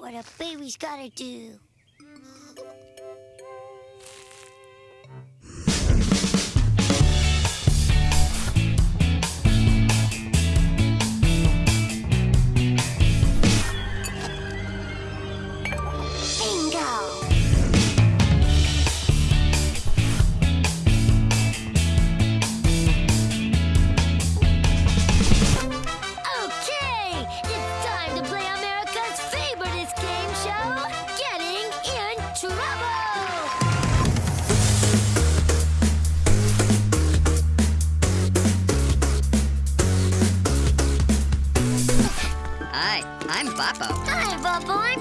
what a baby's gotta do. Hi, Bubba,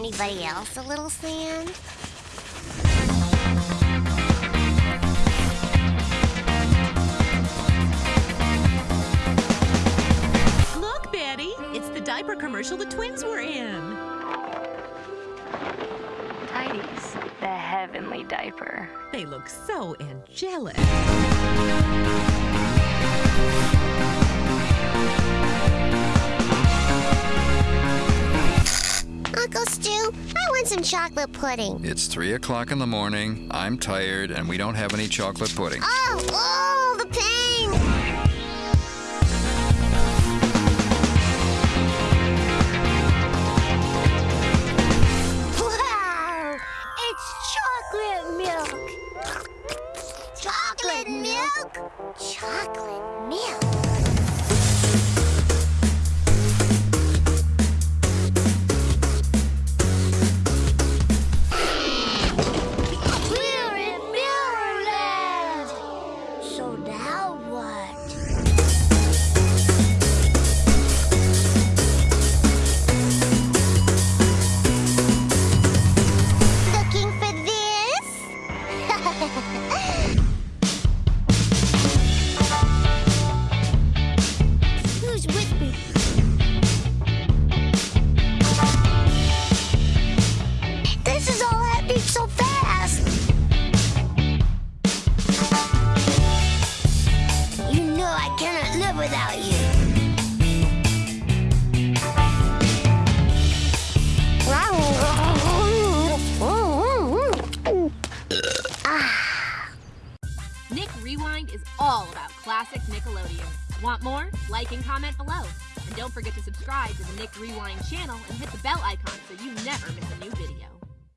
anybody else a little sand? Look, Betty, it's the diaper commercial the twins were in. Tidies, the heavenly diaper. They look so angelic. Some chocolate pudding. It's three o'clock in the morning. I'm tired, and we don't have any chocolate pudding. Oh, oh, the pain! Wow! It's chocolate milk! Chocolate milk? Chocolate milk. Without you. Nick Rewind is all about classic Nickelodeon. Want more? Like and comment below. And don't forget to subscribe to the Nick Rewind channel and hit the bell icon so you never miss a new video.